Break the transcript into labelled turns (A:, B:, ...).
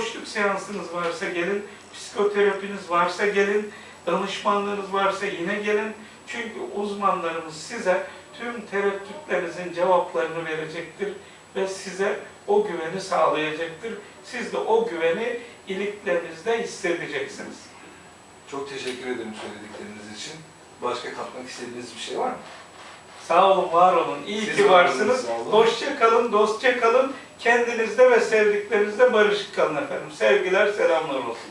A: boşluk seansınız varsa gelin, psikoterapiniz varsa gelin, danışmanlığınız varsa yine gelin. Çünkü uzmanlarımız size tüm tereddütlerinizin cevaplarını verecektir ve size o güveni sağlayacaktır. Siz de o güveni iliklerinizde hissedeceksiniz.
B: Çok teşekkür ederim söyledikleriniz için. Başka katmak istediğiniz bir şey var mı?
A: Sağ olun, var olun. İyi
B: Siz
A: ki varsınız. Hoşça kalın, dostça kalın. Kendinizde ve sevdiklerinizde barışık kalın efendim. Sevgiler, selamlar olsun.